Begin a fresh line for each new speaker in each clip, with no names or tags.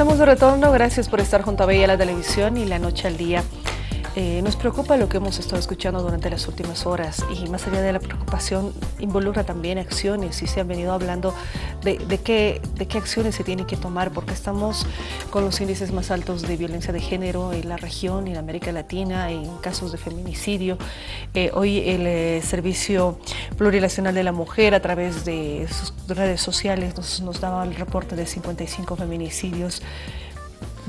Estamos de retorno, gracias por estar junto a Bella la televisión y la noche al día. Eh, nos preocupa lo que hemos estado escuchando durante las últimas horas y más allá de la preocupación involucra también acciones y se han venido hablando de, qué, de qué acciones se tienen que tomar porque estamos con los índices más altos de violencia de género en la región, en América Latina, en casos de feminicidio. Eh, hoy el eh, Servicio Plurinacional de la Mujer a través de sus redes sociales nos, nos daba el reporte de 55 feminicidios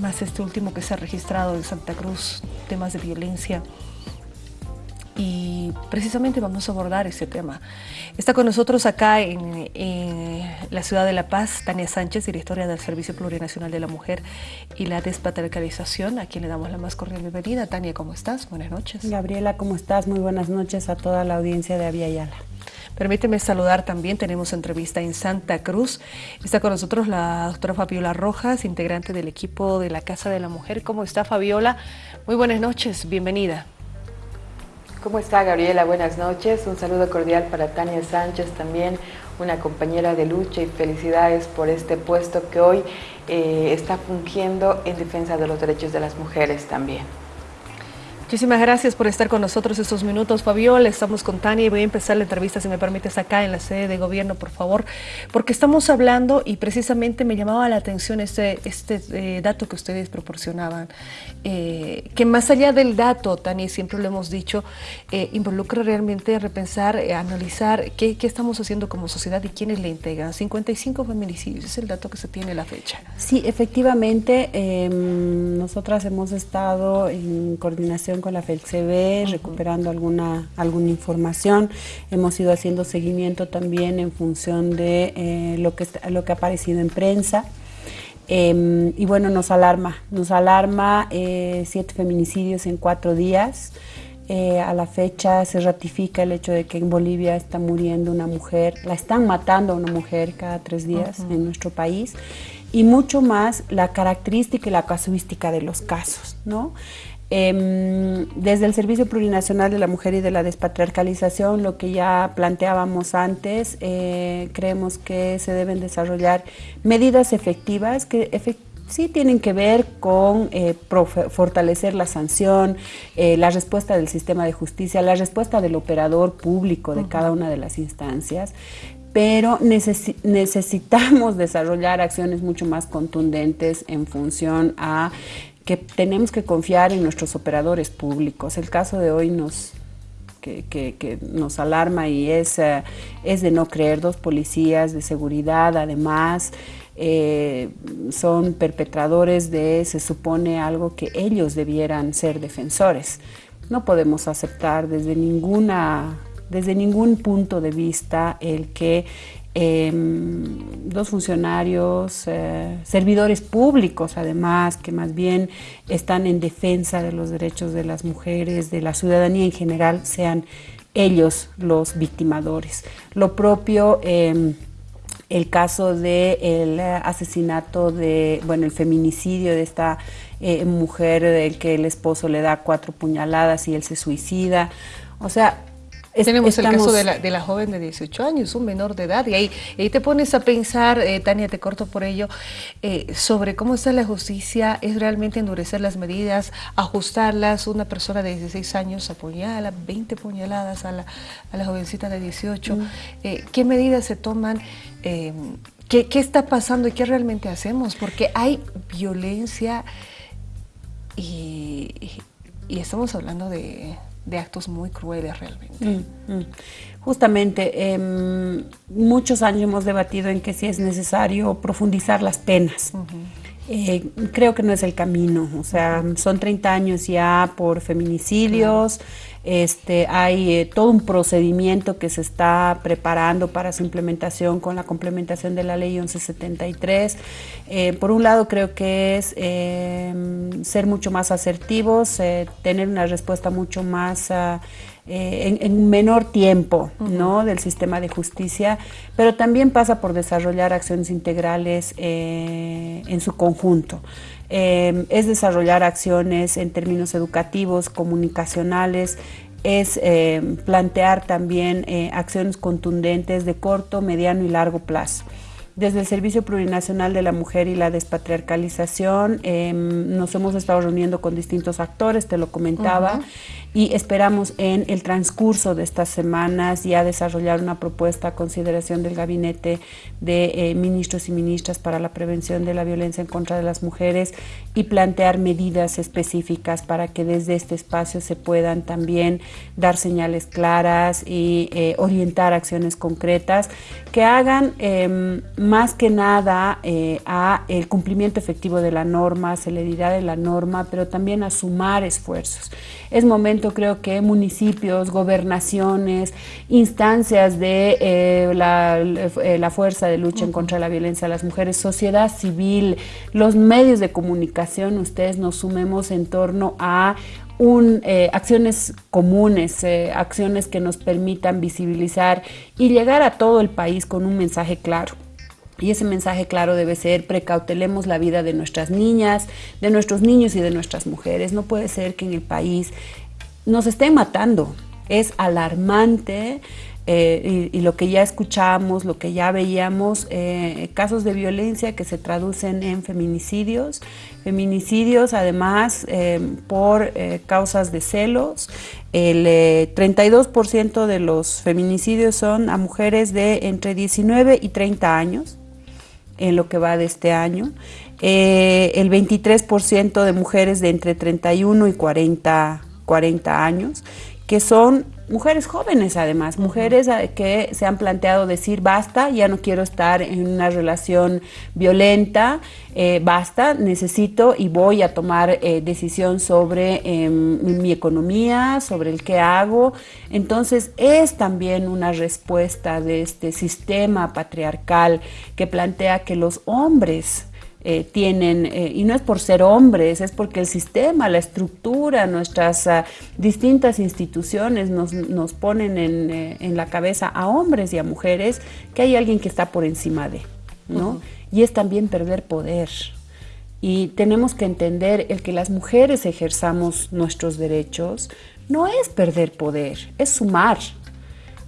más este último que se ha registrado en Santa Cruz, temas de violencia. Y precisamente vamos a abordar ese tema. Está con nosotros acá en, la ciudad de La Paz, Tania Sánchez, directora del Servicio Plurinacional de la Mujer y la Despatriarcalización, a quien le damos la más cordial bienvenida. Tania, ¿cómo estás? Buenas noches.
Gabriela, ¿cómo estás? Muy buenas noches a toda la audiencia de Avia Yala.
Permíteme saludar también, tenemos entrevista en Santa Cruz. Está con nosotros la doctora Fabiola Rojas, integrante del equipo de la Casa de la Mujer. ¿Cómo está Fabiola? Muy buenas noches, bienvenida.
¿Cómo está Gabriela? Buenas noches. Un saludo cordial para Tania Sánchez también, una compañera de lucha y felicidades por este puesto que hoy eh, está fungiendo en defensa de los derechos de las mujeres también.
Muchísimas gracias por estar con nosotros estos minutos, Fabiola. Estamos con Tania y voy a empezar la entrevista, si me permites, acá en la sede de gobierno, por favor, porque estamos hablando y precisamente me llamaba la atención este, este eh, dato que ustedes proporcionaban, eh, que más allá del dato, Tania, siempre lo hemos dicho, eh, involucra realmente repensar, analizar qué, qué, estamos haciendo como sociedad y quiénes le integran. 55 feminicidios, es el dato que se tiene a la fecha.
Sí, efectivamente, em, nosotras hemos estado en coordinación con la FELCB, recuperando alguna, alguna información. Hemos ido haciendo seguimiento también en función de eh, lo, que, lo que ha aparecido en prensa. Em, y bueno, nos alarma, nos alarma eh, siete feminicidios en cuatro días. Eh, a la fecha se ratifica el hecho de que en Bolivia está muriendo una mujer, la están matando a una mujer cada tres días en nuestro país y mucho más la característica y la casuística de los casos, ¿no? Em, desde el Servicio Plurinacional de la Mujer y de la Despatriarcalización, lo que ya planteábamos antes, eh, creemos que se deben desarrollar medidas efectivas que sí tienen que ver con eh, fortalecer la sanción, eh, la respuesta del sistema de justicia, la respuesta del operador público de cada una de las instancias, pero necesitamos desarrollar acciones mucho más contundentes en función a tenemos que confiar en nuestros operadores públicos. El caso de hoy nos, que, nos alarma y es, eh, es de no creer, dos policías de seguridad además, eh, son perpetradores de, se supone, algo que ellos debieran ser defensores. No podemos aceptar desde, ninguna, desde ningún punto de vista el que Em, dos funcionarios, eh, servidores públicos además, que más bien están en defensa de los derechos de las mujeres, de la ciudadanía en general, sean ellos los victimadores. Lo propio, em, el caso del asesinato de, bueno, el feminicidio de esta eh, mujer del que el esposo le da cuatro puñaladas y él se suicida. O sea,
tenemos el caso de la, joven de 18 años, un menor de edad, y ahí, te pones a pensar, eh, Tania, te corto por ello, eh, sobre cómo está la justicia, es realmente endurecer las medidas, ajustarlas, una persona de 16 años apuñala, 20 puñaladas a la, a la jovencita de 18, mm. eh, ¿qué medidas se toman? ¿qué, ¿Qué está pasando y qué realmente hacemos? Porque hay violencia y, y estamos hablando de de actos muy crueles realmente. Mm, mm.
Justamente, em, muchos años hemos debatido en que si es necesario profundizar las penas. Eh, creo que no es el camino, o sea, son 30 años ya por feminicidios, este, hay eh, todo un procedimiento que se está preparando para su implementación con la complementación de la ley 1173. Eh, por un lado creo que es em, ser mucho más asertivos, tener una respuesta mucho más... Ah, eh, en, menor tiempo ¿no? del sistema de justicia, pero también pasa por desarrollar acciones integrales eh, en su conjunto. Eh, es desarrollar acciones en términos educativos, comunicacionales, es plantear también acciones contundentes de corto, mediano y largo plazo. desde el Servicio Plurinacional de la Mujer y la Despatriarcalización em, nos hemos estado reuniendo con distintos actores, te lo comentaba, y esperamos en el transcurso de estas semanas ya desarrollar una propuesta a consideración del Gabinete de eh, Ministros y Ministras para la Prevención de la Violencia en contra de las Mujeres y plantear medidas específicas para que desde este espacio se puedan también dar señales claras y eh, orientar acciones concretas que hagan em, más que nada eh, a el cumplimiento efectivo de la norma, celeridad de la norma, pero también a sumar esfuerzos. Es momento, creo que municipios, gobernaciones, instancias de eh, la, eh, la, fuerza de lucha en contra de la violencia a las mujeres, sociedad civil, los medios de comunicación, ustedes nos sumemos en torno a un, eh, acciones comunes, eh, acciones que nos permitan visibilizar y llegar a todo el país con un mensaje claro. Y ese mensaje claro debe ser precautelemos la vida de nuestras niñas, de nuestros niños y de nuestras mujeres. No puede ser que en el país nos estén matando. Es alarmante eh, y, lo que ya escuchamos, lo que ya veíamos, eh, casos de violencia que se traducen en feminicidios, feminicidios además eh, por causas de celos. El 32% de los feminicidios son a mujeres de entre 19 y 30 años en lo que va de este año. el 23% de mujeres de entre 31 y 40, 40 años, que son mujeres jóvenes además, mujeres eh, que se han planteado decir basta, ya no quiero estar en una relación violenta, eh, basta, necesito y voy a tomar eh, decisión sobre em, mi economía, sobre el qué hago. Entonces es también una respuesta de este sistema patriarcal que plantea que los hombres eh, tienen, eh, y no es por ser hombres, es porque el sistema, la estructura, nuestras ah, distintas instituciones nos, nos ponen en, eh, en, la cabeza a hombres y a mujeres que hay alguien que está por encima de, ¿no? Y es también perder poder. Y tenemos que entender el que las mujeres ejerzamos nuestros derechos no es perder poder, es sumar,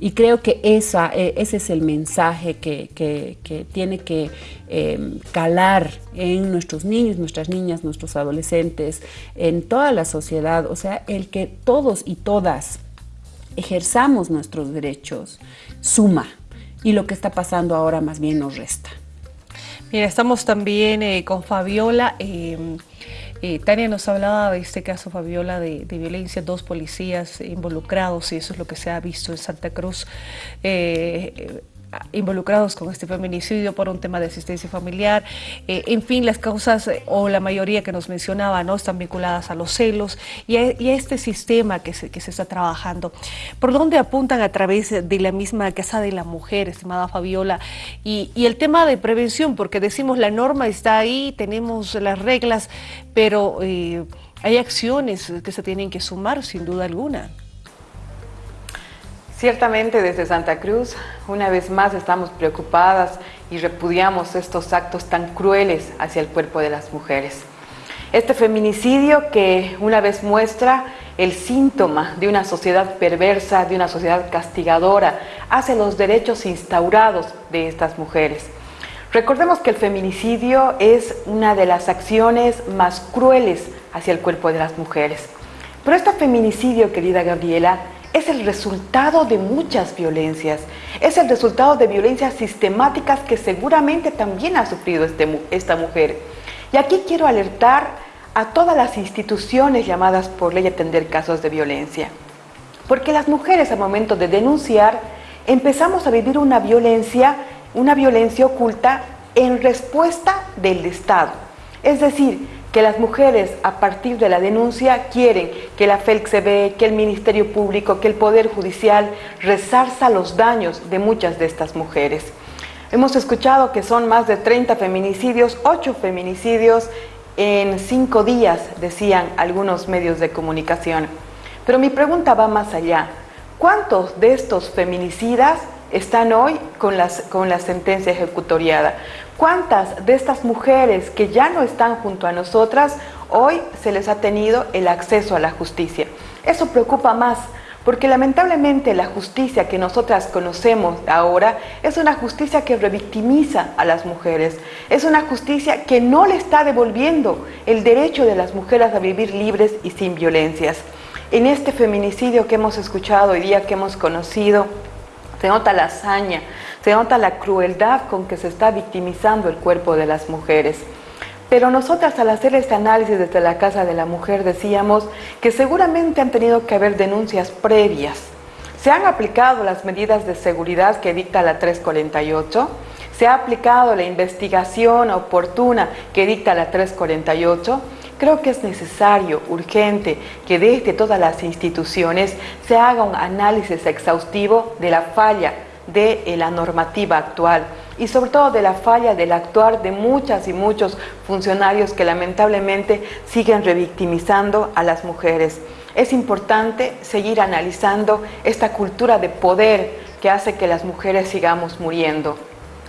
y creo que esa, e, ese es el mensaje que, tiene que em, calar en nuestros niños, nuestras niñas, nuestros adolescentes, en toda la sociedad. O sea, el que todos y todas ejerzamos nuestros derechos suma y lo que está pasando ahora más bien nos resta.
Mira, estamos también eh, con Fabiola. Em, Tania nos hablaba de este caso, Fabiola, de, violencia, dos policías involucrados, y eso es lo que se ha visto en Santa Cruz. Eh, involucrados con este feminicidio por un tema de asistencia familiar. Eh, en fin, las causas o la mayoría que nos mencionaba no están vinculadas a los celos y a, este sistema que se, que se, está trabajando. ¿Por dónde apuntan a través de la misma Casa de la Mujer, estimada Fabiola? Y, el tema de prevención, porque decimos la norma está ahí, tenemos las reglas, pero eh, hay acciones que se tienen que sumar sin duda alguna.
Ciertamente desde Santa Cruz, una vez más estamos preocupadas y repudiamos estos actos tan crueles hacia el cuerpo de las mujeres. Este feminicidio que una vez muestra el síntoma de una sociedad perversa, de una sociedad castigadora hacia los derechos instaurados de estas mujeres. Recordemos que el feminicidio es una de las acciones más crueles hacia el cuerpo de las mujeres. Pero este feminicidio, querida Gabriela, es el resultado de muchas violencias, es el resultado de violencias sistemáticas que seguramente también ha sufrido este, esta mujer. Y aquí quiero alertar a todas las instituciones llamadas por ley a atender casos de violencia, porque las mujeres al momento de denunciar empezamos a vivir una violencia, una violencia oculta en respuesta del Estado. Es decir, que las mujeres a partir de la denuncia quieren que la FELCB, que el Ministerio Público, que el Poder Judicial resarza los daños de muchas de estas mujeres. Hemos escuchado que son más de 30 feminicidios, 8 feminicidios en 5 días, decían algunos medios de comunicación. Pero mi pregunta va más allá. ¿Cuántos de estos feminicidas están hoy con, las, con la sentencia ejecutoriada? ¿Cuántas de estas mujeres que ya no están junto a nosotras, hoy se les ha tenido el acceso a la justicia? Eso preocupa más, porque lamentablemente la justicia que nosotras conocemos ahora es una justicia que revictimiza a las mujeres, es una justicia que no le está devolviendo el derecho de las mujeres a vivir libres y sin violencias. En este feminicidio que hemos escuchado hoy día, que hemos conocido, se nota la hazaña, se nota la crueldad con que se está victimizando el cuerpo de las mujeres. Pero nosotras al hacer este análisis desde la Casa de la Mujer decíamos que seguramente han tenido que haber denuncias previas. Se han aplicado las medidas de seguridad que dicta la 348, se ha aplicado la investigación oportuna que dicta la 348, Creo que es necesario, urgente, que desde todas las instituciones se haga un análisis exhaustivo de la falla de la normativa actual y sobre todo de la falla del actuar de muchas y muchos funcionarios que lamentablemente siguen revictimizando a las mujeres. Es importante seguir analizando esta cultura de poder que hace que las mujeres sigamos muriendo.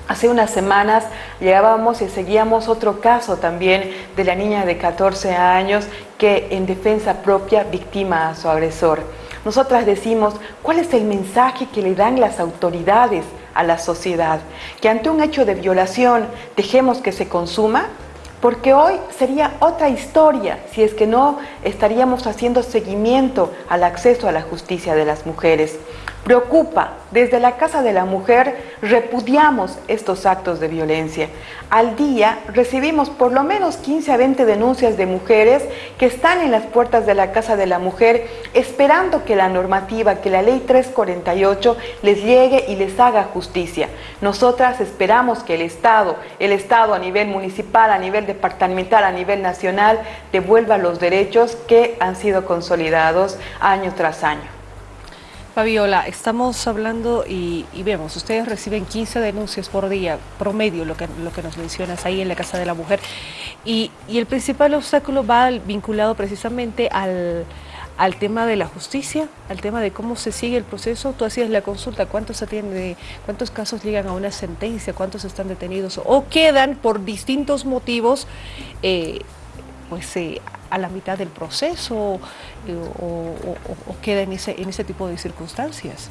Hace unas semanas llevábamos y seguíamos otro caso también de la niña de 14 años que en defensa propia victima a su agresor. Nosotras decimos, ¿cuál es el mensaje que le dan las autoridades a la sociedad? Que ante un hecho de violación dejemos que se consuma, porque hoy sería otra historia si es que no estaríamos haciendo seguimiento al acceso a la justicia de las mujeres. Preocupa, desde la Casa de la Mujer repudiamos estos actos de violencia. Al día recibimos por lo menos 15 a 20 denuncias de mujeres que están en las puertas de la Casa de la Mujer esperando que la normativa, que la ley 348 les llegue y les haga justicia. Nosotras esperamos que el Estado, el Estado a nivel municipal, a nivel departamental, a nivel nacional, devuelva los derechos que han sido consolidados año tras año.
Fabiola, estamos hablando y, vemos, ustedes reciben 15 denuncias por día, promedio, lo que, lo que nos mencionas ahí en la Casa de la Mujer, y, el principal obstáculo va vinculado precisamente al, tema de la justicia, al tema de cómo se sigue el proceso. Tú hacías la consulta, ¿cuántos atiende, cuántos casos llegan a una sentencia, cuántos están detenidos o quedan por distintos motivos eh, pues eh, a la mitad del proceso eh, o, queda en ese, en ese tipo de circunstancias.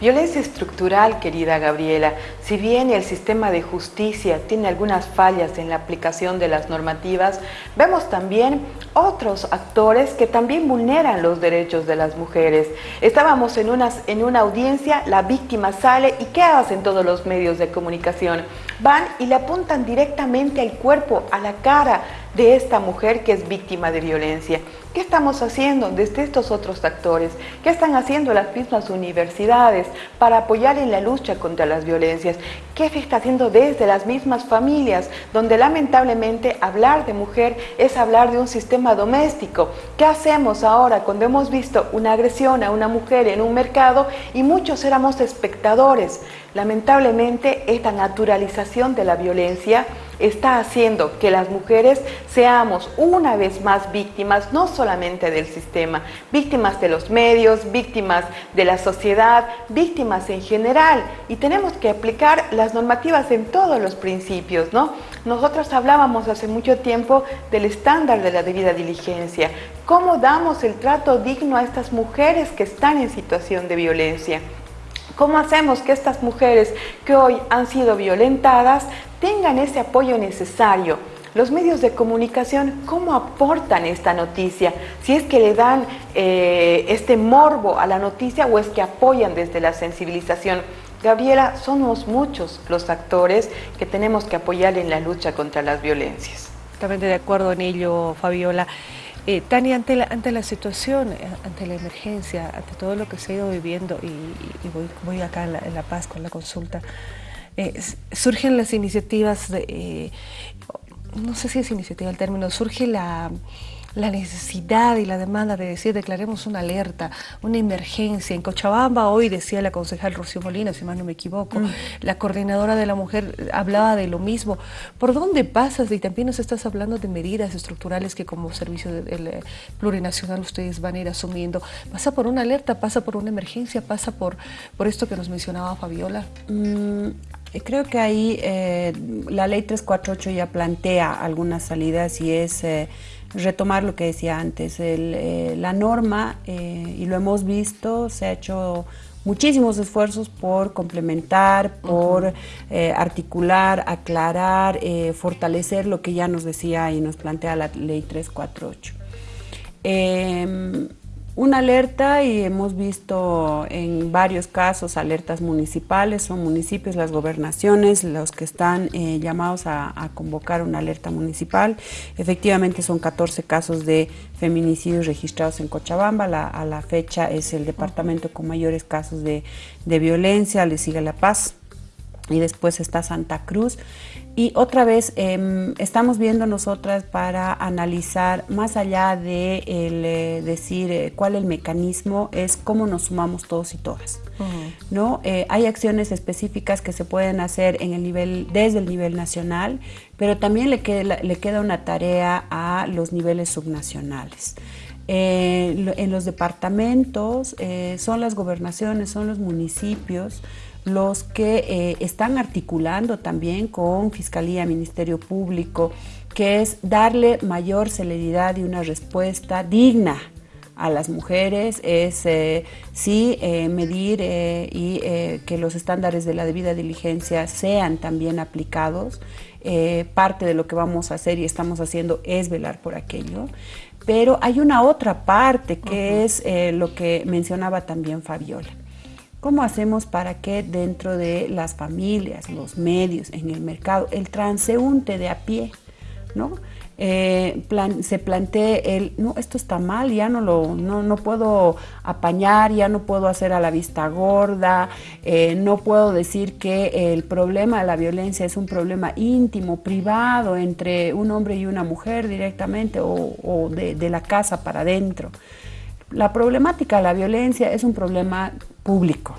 Violencia estructural, querida Gabriela, si bien el sistema de justicia tiene algunas fallas en la aplicación de las normativas, vemos también otros actores que también vulneran los derechos de las mujeres. Estábamos en, unas, en una audiencia, la víctima sale y ¿qué hacen todos los medios de comunicación? Van y le apuntan directamente al cuerpo, a la cara, de esta mujer que es víctima de violencia. ¿Qué estamos haciendo desde estos otros actores? ¿Qué están haciendo las mismas universidades para apoyar en la lucha contra las violencias? ¿Qué se está haciendo desde las mismas familias, donde lamentablemente hablar de mujer es hablar de un sistema doméstico? ¿Qué hacemos ahora cuando hemos visto una agresión a una mujer en un mercado y muchos éramos espectadores? Lamentablemente, esta naturalización de la violencia está haciendo que las mujeres seamos una vez más víctimas, no solamente del sistema, víctimas de los medios, víctimas de la sociedad, víctimas en general. Y tenemos que aplicar las normativas en todos los principios, ¿no? Nosotros hablábamos hace mucho tiempo del estándar de la debida diligencia. ¿Cómo damos el trato digno a estas mujeres que están en situación de violencia? ¿Cómo hacemos que estas mujeres que hoy han sido violentadas tengan ese apoyo necesario? Los medios de comunicación, ¿cómo aportan esta noticia? Si es que le dan eh, este morbo a la noticia o es que apoyan desde la sensibilización. Gabriela, somos muchos los actores que tenemos que apoyar en la lucha contra las violencias.
Totalmente de acuerdo en ello, Fabiola. Eh, Tania, ante la, ante la situación, eh, ante la emergencia, ante todo lo que se ha ido viviendo, y, voy, acá en la, Paz con la consulta, eh, surgen las iniciativas de, no sé si es iniciativa el término, surge la la necesidad y la demanda de decir declaremos una alerta, una emergencia. En Cochabamba hoy decía la concejal Rocío Molina, si mal no me equivoco, mm. la coordinadora de la mujer hablaba de lo mismo. ¿Por dónde pasas? Y también nos estás hablando de medidas estructurales que como servicio eh, plurinacional ustedes van a ir asumiendo. ¿Pasa por una alerta? ¿Pasa por una emergencia? ¿Pasa por, por esto que nos mencionaba Fabiola?
Mm, Creo que ahí eh, la ley 348 ya plantea algunas salidas y es eh, retomar lo que decía antes. Eh, la norma, y lo hemos visto, se ha hecho muchísimos esfuerzos por complementar, por articular, aclarar, fortalecer lo que ya nos decía y nos plantea la ley 348 una alerta y hemos visto en varios casos alertas municipales, son municipios, las gobernaciones los que están eh, llamados a, convocar una alerta municipal. Efectivamente son 14 casos de feminicidios registrados en Cochabamba, a la fecha es el departamento con mayores casos de, de violencia, le sigue La Paz y después está Santa Cruz. Y otra vez em, estamos viendo nosotras para analizar más allá de eh, decir eh, cuál el mecanismo, es cómo nos sumamos todos y todas. ¿no? Eh, hay acciones específicas que se pueden hacer en el nivel, desde el nivel nacional, pero también le queda, le queda una tarea a los niveles subnacionales. en los departamentos son las gobernaciones, son los municipios, los que eh, están articulando también con Fiscalía, Ministerio Público, que es darle mayor celeridad y una respuesta digna a las mujeres, es eh, sí eh, medir y que los estándares de la debida diligencia sean también aplicados. parte de lo que vamos a hacer y estamos haciendo es velar por aquello. Pero hay una otra parte que es lo que mencionaba también Fabiola. ¿Cómo hacemos para que dentro de las familias, los medios, en el mercado, el transeúnte de a pie, ¿no? Eh, se plantee el, no, esto está mal, ya no lo no, puedo apañar, ya no puedo hacer a la vista gorda, eh, no puedo decir que el problema de la violencia es un problema íntimo, privado, entre un hombre y una mujer directamente o, de, de la casa para adentro. La problemática la violencia es un problema público,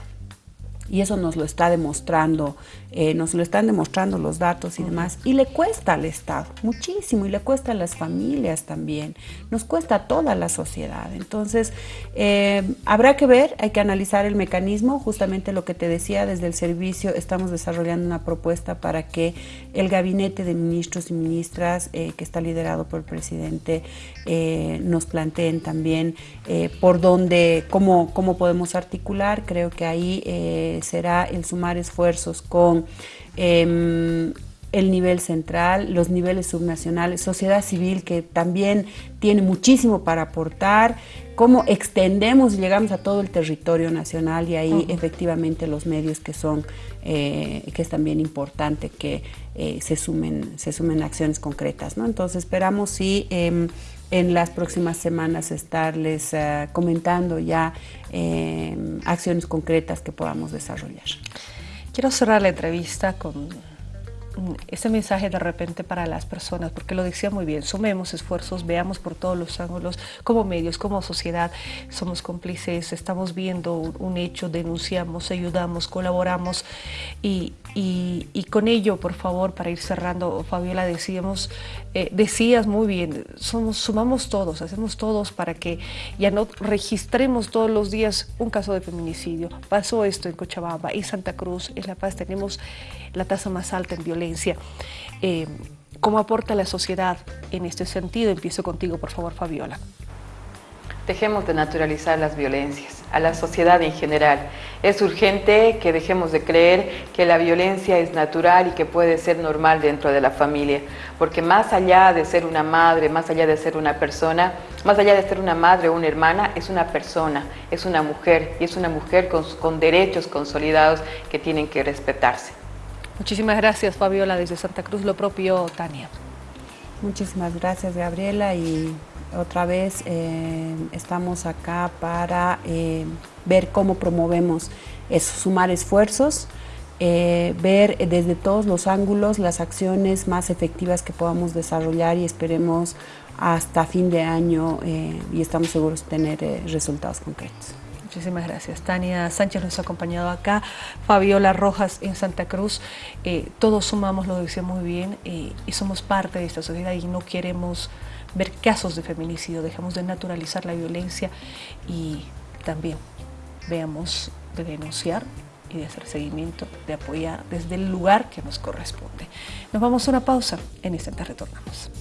y eso nos lo está demostrando, eh, nos lo están demostrando los datos y demás. Y le cuesta al Estado muchísimo y le cuesta a las familias también, nos cuesta a toda la sociedad. Entonces, eh, habrá que ver, hay que analizar el mecanismo, justamente lo que te decía, desde el servicio estamos desarrollando una propuesta para que el gabinete de ministros y ministras, eh, que está liderado por el presidente, nos planteen también por dónde, cómo, cómo podemos articular. Creo que ahí será el sumar esfuerzos con em, el nivel central, los niveles subnacionales, sociedad civil que también tiene muchísimo para aportar, cómo extendemos y llegamos a todo el territorio nacional y ahí efectivamente los medios que son, eh, que es también importante que eh, se, sumen, se sumen acciones concretas. ¿no? Entonces esperamos sí em, en las próximas semanas estarles eh, comentando ya em, acciones concretas que podamos desarrollar.
Quiero cerrar la entrevista con ese mensaje de repente para las personas, porque lo decía muy bien, sumemos esfuerzos, veamos por todos los ángulos, como medios, como sociedad, somos cómplices, estamos viendo un hecho, denunciamos, ayudamos, colaboramos y, con ello, por favor, para ir cerrando, Fabiola, decíamos, eh, decías muy bien, somos, sumamos todos, hacemos todos para que ya no registremos todos los días un caso de feminicidio. Pasó esto en Cochabamba, en Santa Cruz, en La Paz tenemos la tasa más alta en violencia. Eh, ¿Cómo aporta la sociedad en este sentido? Empiezo contigo, por favor, Fabiola.
Dejemos de naturalizar las violencias, a la sociedad en general. Es urgente que dejemos de creer que la violencia es natural y que puede ser normal dentro de la familia, porque más allá de ser una madre, más allá de ser una persona, más allá de ser una madre o una hermana, es una persona, es una mujer y es una mujer con, con derechos consolidados que tienen que respetarse.
Muchísimas gracias Fabiola desde Santa Cruz, lo propio Tania.
Muchísimas gracias Gabriela y otra vez eh, estamos acá para eh, ver cómo promovemos sumar esfuerzos, eh, ver desde todos los ángulos las acciones más efectivas que podamos desarrollar y esperemos hasta fin de año y estamos seguros de tener resultados concretos.
Muchísimas gracias. Tania Sánchez nos ha acompañado acá, Fabiola Rojas en Santa Cruz. Eh, todos sumamos, lo decía muy bien, eh, y somos parte de esta sociedad y no queremos ver casos de feminicidio, dejamos de naturalizar la violencia y también veamos de denunciar y de hacer seguimiento, de apoyar desde el lugar que nos corresponde. Nos vamos a una pausa, en instante retornamos.